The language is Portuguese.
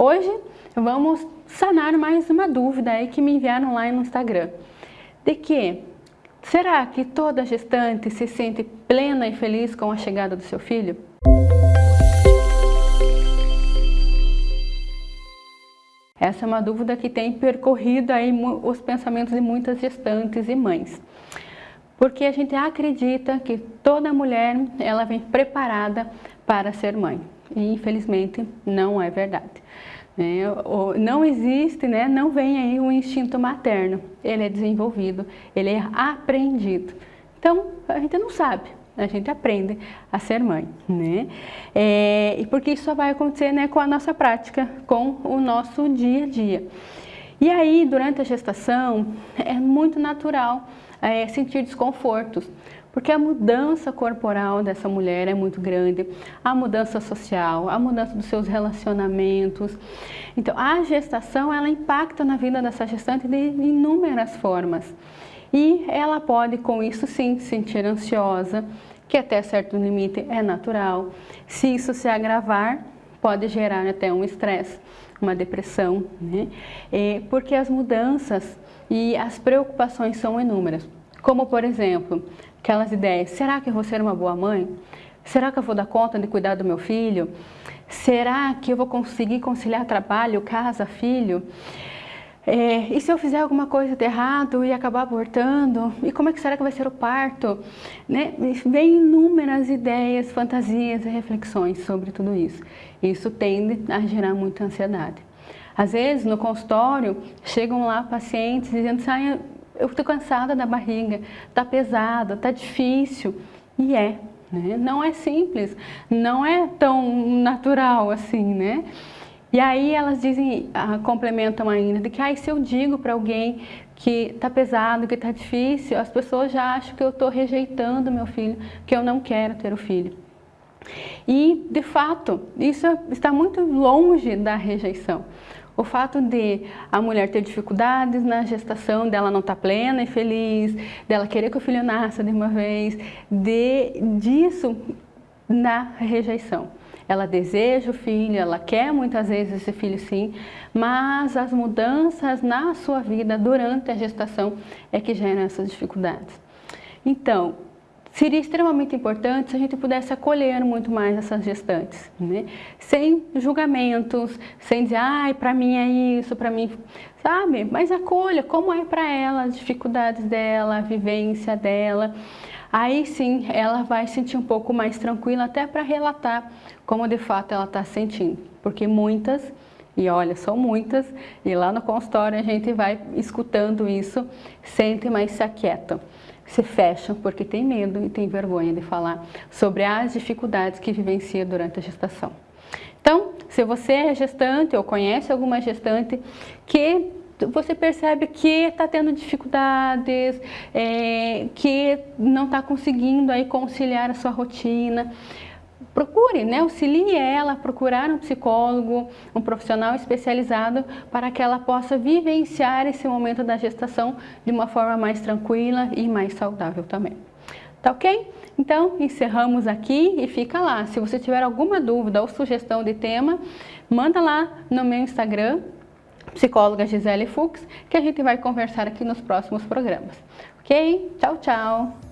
Hoje vamos sanar mais uma dúvida aí que me enviaram lá no Instagram. De que, será que toda gestante se sente plena e feliz com a chegada do seu filho? Essa é uma dúvida que tem percorrido aí os pensamentos de muitas gestantes e mães. Porque a gente acredita que toda mulher ela vem preparada para ser mãe. E infelizmente não é verdade. É, não existe, né, não vem aí o instinto materno. Ele é desenvolvido, ele é aprendido. Então, a gente não sabe, a gente aprende a ser mãe, né? É, e porque isso só vai acontecer né, com a nossa prática, com o nosso dia a dia. E aí, durante a gestação, é muito natural é, sentir desconfortos, porque a mudança corporal dessa mulher é muito grande, a mudança social, a mudança dos seus relacionamentos. Então, a gestação, ela impacta na vida dessa gestante de inúmeras formas. E ela pode, com isso sim, se sentir ansiosa, que até certo limite é natural. Se isso se agravar, pode gerar até um estresse, uma depressão, né? Porque as mudanças e as preocupações são inúmeras. Como, por exemplo, aquelas ideias, será que eu vou ser uma boa mãe? Será que eu vou dar conta de cuidar do meu filho? Será que eu vou conseguir conciliar trabalho, casa, filho? É, e se eu fizer alguma coisa de errado e acabar abortando? E como é que será que vai ser o parto? Né? Vem inúmeras ideias, fantasias e reflexões sobre tudo isso. Isso tende a gerar muita ansiedade. Às vezes, no consultório, chegam lá pacientes dizendo assim, eu estou cansada da barriga, está pesada, está difícil. E é, né? não é simples, não é tão natural assim, né? E aí elas dizem, ah, complementam ainda, de que ah, se eu digo para alguém que está pesado, que está difícil, as pessoas já acham que eu estou rejeitando meu filho, que eu não quero ter o filho. E, de fato, isso está muito longe da rejeição. O fato de a mulher ter dificuldades na gestação, dela não estar tá plena e feliz, dela querer que o filho nasça de uma vez, de, disso na rejeição. Ela deseja o filho, ela quer muitas vezes esse filho sim, mas as mudanças na sua vida durante a gestação é que geram essas dificuldades. Então, seria extremamente importante se a gente pudesse acolher muito mais essas gestantes, né? sem julgamentos, sem dizer, ai, para mim é isso, para mim, sabe? Mas acolha como é para ela, as dificuldades dela, a vivência dela aí sim ela vai sentir um pouco mais tranquila até para relatar como de fato ela está sentindo. Porque muitas, e olha, são muitas, e lá no consultório a gente vai escutando isso, sentem, mas se aquietam. Se fecham porque tem medo e tem vergonha de falar sobre as dificuldades que vivencia durante a gestação. Então, se você é gestante ou conhece alguma gestante que você percebe que está tendo dificuldades, é, que não está conseguindo aí conciliar a sua rotina, procure, né, auxilie ela a procurar um psicólogo, um profissional especializado para que ela possa vivenciar esse momento da gestação de uma forma mais tranquila e mais saudável também. Tá ok? Então, encerramos aqui e fica lá. Se você tiver alguma dúvida ou sugestão de tema, manda lá no meu Instagram, psicóloga Gisele Fux, que a gente vai conversar aqui nos próximos programas. Ok? Tchau, tchau!